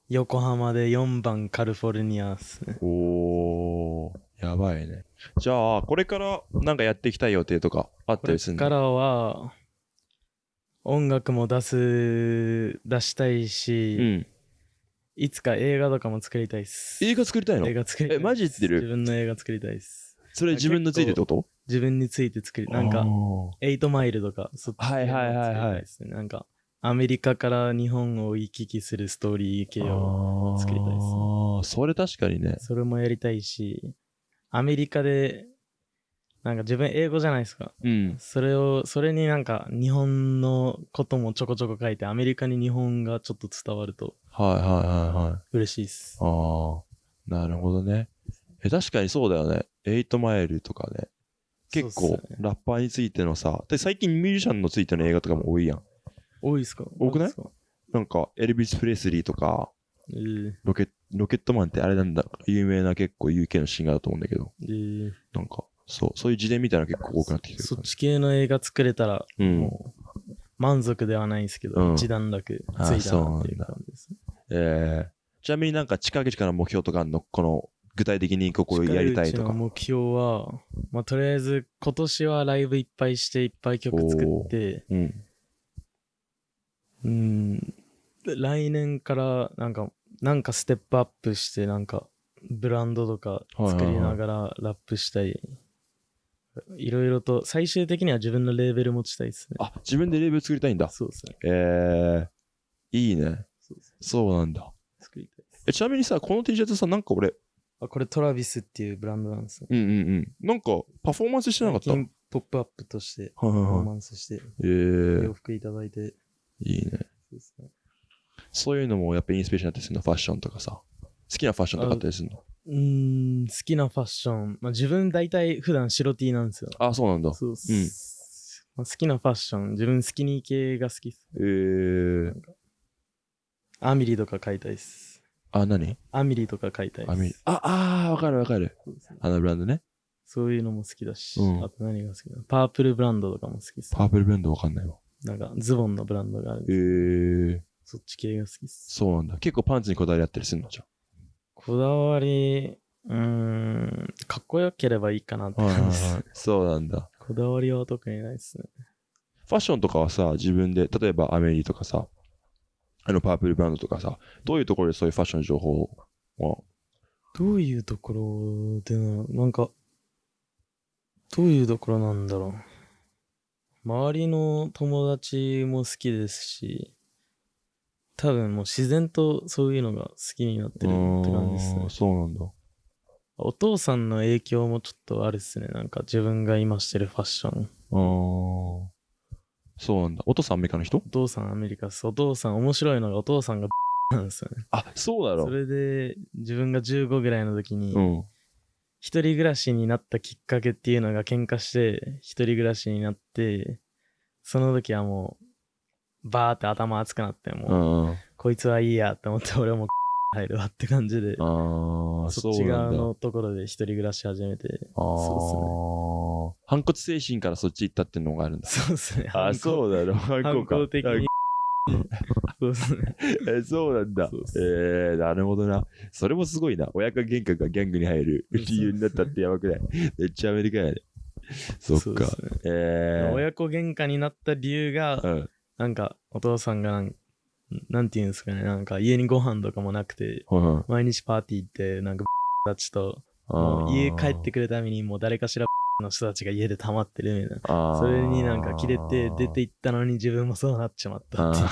横浜で、4番カリフォルニアっすね。おー、やばいね。じゃあ、これからなんかやっていきたい予定とかあっこたりするの？れからは、音楽も出す、出したいし、うん。いつか映画とかも作りたいっす。映画作りたいの？映画作りたいえマジ言ってる？自分の映画作りたいっす。それ自分のついてってこと？自分について作り、なんか、エイトマイルとか、そっち系はいはいはいはい。なんか、アメリカから日本を行き来するストーリー系を、作りたいですねああ、それ確かにね。それもやりたいし、アメリカで、なんか自分英語じゃないですか。うん。それを、それになんか日本のこともちょこちょこ書いて、アメリカに日本がちょっと伝わるとはいはいはいはい。嬉しいっす。ああ、なるほどね。え、確かにそうだよね。エイトマイルとかね。結構ねラッパーについてのさ、で最近ミュージシャンのついての映画とかも多いやん。多いっすか？多くない？なんか、エルビス・プレスリーとか、えーロケロケットマンってあれなんだ、有名な結構 UK のシンガーだと思うんだけど、えーなんか、そう、そういう自伝みたいなの結構多くなってきてるそっ。ち系の映画作れたら、うん。もう、満足ではないんですけど、うん一段落ついたなっていう感じですね。えー、ちなみになんか近から目標とかの？この、具体的にここやりたいとか。近いうちの目標は、まあ、とりあえず今年はライブいっぱいしていっぱい曲作って、うん。うん、来年からなんか、なんかステップアップして、なんか、ブランドとか作りながらラップしたい。いろいろと、最終的には自分のレーベル持ちたいですね。あ、自分でレーベル作りたいんだ。そうですね。えー、いいね。そうですねそうなんだ。作りたい。え、ちなみにさ、この T シャツさ、なんか俺、あ、これトラビスっていうブランドなんですね。うんうんうん。なんか、パフォーマンスしてなかった？ポップアップとしてはいパフォーはマンスして、い。えー洋、服いただいて、いいね。そういうのもやっぱインスピレーションになったりするの、ファッションとかさ。好きなファッションとかあったりするの？うーん、好きなファッション。まあ、自分大体普段白 T なんですよ。あ、そうなんだ。そうっす。まあ、好きなファッション。自分スキニー系が好きっす。えー、アミリとか買いたいっす。あ、何？アミリとか買いたいっす。アミあ、あー、わかるわかる。あのブランドね。そういうのも好きだし、うんあと何が好きだパープルブランドとかも好きっす。パープルブランドわかんないわ。なんかズボンのブランドがあるんえでー、そっち系が好きっす。そうなんだ。結構パンツにこだわりあったりするのじゃこだわり、うーん、かっこよければいいかなっていはい感じです。はい。そうなんだ。こだわりは特にないっすね。ファッションとかはさ、自分で、例えばアメリとかさ、あのパープルバンドとかさ、どういうところでそういうファッション情報を、どういうところでな、なんか、どういうところなんだろう。周りの友達も好きですし、多分もう自然とそういうのが好きになってるって感じですね。そうなんだ。お父さんの影響もちょっとあるっすね。なんか自分が今してるファッション。あーそうなんだ。お父さんアメリカの人？お父さんアメリカっす。お父さん面白いのがお父さんが なんですよね。あ、そうだろそ。れで自分が15ぐらいの時に、うん。一人暮らしになったきっかけっていうのが喧嘩して一人暮らしになってその時はもうバーって頭熱くなってうもう。こいつはいいやって思って俺も 入るわって感じでそっち。側のところで一人暮らし始めてああそ反骨精神からそっち行ったってのがあるんだ。そうっすねあ、うそうだろ。反反抗か。抗的に そうっすねえそうなんだそう。そえー、なるほどな。それもすごいな。親子喧嘩がギャングに入る理由になったってやばくない？めっちゃアメリカやね。そっかねえー。親子喧嘩になった理由がうん。なんかお父さんがなんなんていうんですかねなんか家にご飯とかもなくてうん毎日パーティー行ってなんか たちともう家帰ってくるためにもう誰かしら の人たちが家で溜まってるみたいな。それになんか切れて出て行ったのに自分もそうなっちまったっていう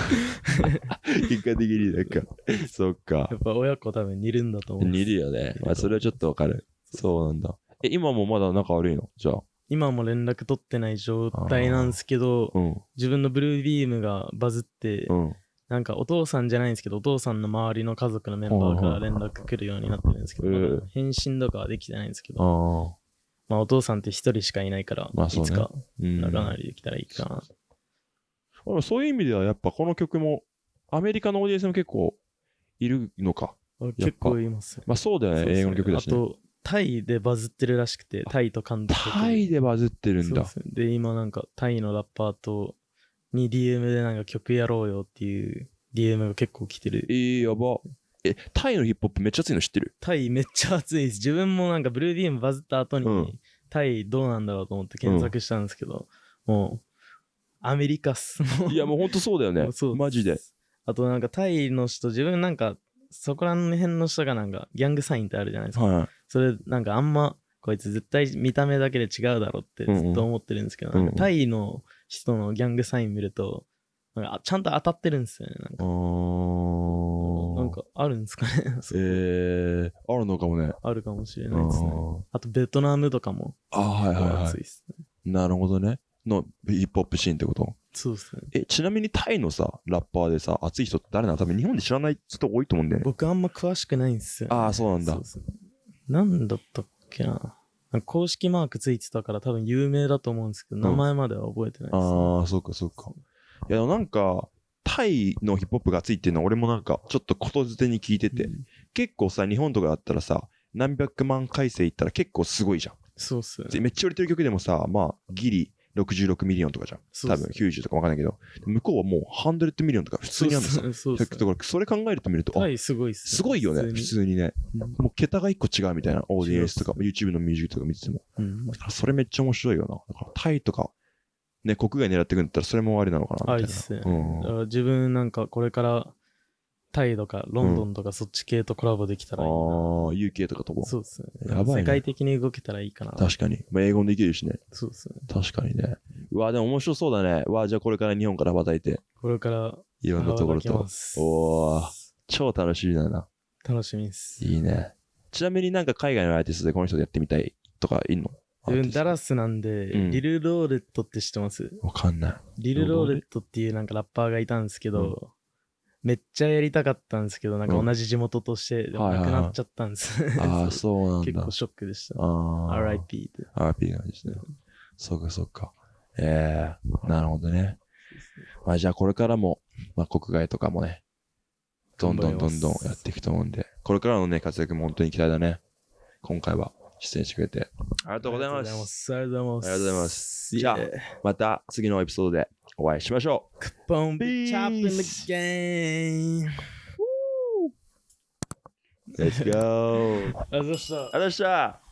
あー結果的になんか、そっかや。っぱ親子多分似るんだと思う。似るよね。まあ、それはちょっとわかる。そうなんだ。え、今もまだ仲悪いの？じゃあ。今も連絡取ってない状態なんですけど、うん。自分のブルービームがバズって、うん。なんかお父さんじゃないんですけど、お父さんの周りの家族のメンバーから連絡来るようになってるんですけど、うんまだ返信とかはできてないんですけど。まあお父さんって一人しかいないから、まあねいつかうん。仲直りできたらいいかな。でもそういう意味ではやっぱこの曲もアメリカのオーディエンスも結構いるのか。結構います。まあそうだよね、ね英語の曲だし、ね。あと、タイでバズってるらしくて、タイと韓国タイでバズってるんだ。そで、今なんかタイのラッパーとに DM でなんか曲やろうよっていう DM が結構来てるえ。ー、やば。え、タイのヒップホップめっちゃ熱いの知ってるタイめっちゃ熱いです。自分もなんかブルービームバズった後に、うんタイどうなんだろうと思って検索したんですけど、もう、アメリカっす。いやもうほんとそうだよね そう。マジで。。あとなんかタイの人、自分なんか、そこら辺の人がなんか、ギャングサインってあるじゃないですか。はい。それなんかあんまこいつ絶対見た目だけで違うだろうってずっと思ってるんですけど、うんうん。なんかタイの人のギャングサイン見るとなんかあちゃんと当たってるんですよねなんあかー。なんかあるんですかね そうえー、あるのかもね。あるかもしれあないですね。ー。あとベトナムとかもあー、はいはいはい。熱いですね。なるほどね。のヒップホップシーンってこと？そうですね。え、ちなみにタイのさ、ラッパーでさ、熱い人って誰なの？多分日本で知らない人多いと思うんだよね。僕あんま詳しくないんですよ、あーそうなんだ。ですねなんだったっけな。公式マークついてたから多分有名だと思うんですけど、名前までは覚えてないです、ね。ああ、そうかそうか。いや、なんか、タイのヒップホップが熱いっていうのは俺もなんか、ちょっとことづてに聞いてて、結構さ、日本とかだったらさ、何百万回生いったら結構すごいじゃん。そうっすよね。でめっちゃ売れてる曲でもさ、まあ、ギリ66 million とかじゃん。多分そうっす90とかわかんないけど、向こうはもう100 million とか普通にあるのさ。そうっすそうっすだからそれ考えると見ると、あ、タイすごいっすすごいよね、普普通にね。うんもう桁が一個違うみたいな、オーディエンスとか、違 YouTube のミュージックとか見てても。うんだからそれめっちゃ面白いよな。だからタイとか、ね、国外狙っていくんだったらそれもありなのかなみたいな。ありっすね。自分なんかこれからタイとかロンドンとかそっち系とコラボできたああらいいな。ー、UK とかとも。そうですね。やばいね世界的に動けたらいいかな。確かに。まあ、英語もできるしね。そうですね。確かにね。うわ、でも面白そうだね。うわ、じゃあこれから日本から羽ばたいて、これからいろんなところとおー、超楽しみだな。楽しみです。いいね。ちなみになんか海外のアーティストでこの人でやってみたいとかいんの？自分ダラススなんで、うんリル・ローレットって知ってます？わかんない。リル・ローレットっていうなんかラッパーがいたんですけど、めっちゃやりたかったんですけど、なんか同じ地元として、でもなくなっちゃったんです。ああ、そうなんだ結構。ショックでした。ああ。RIP で。RIP なんですね。そうかそうか。ええなるほどね。まあじゃあこれからも、まあ国外とかもね、どんどんどんどんやっていくと思うんで、これからのね、活躍も本当に期待だね。今回は出演してくれて。ありがとうございます。ありがとうございます。ありがとうございますじゃあ.また次のエピソードでお会いしましょう。Boom, Peace. chop in the game. Let's go! ありがとうございました。ありがとうございました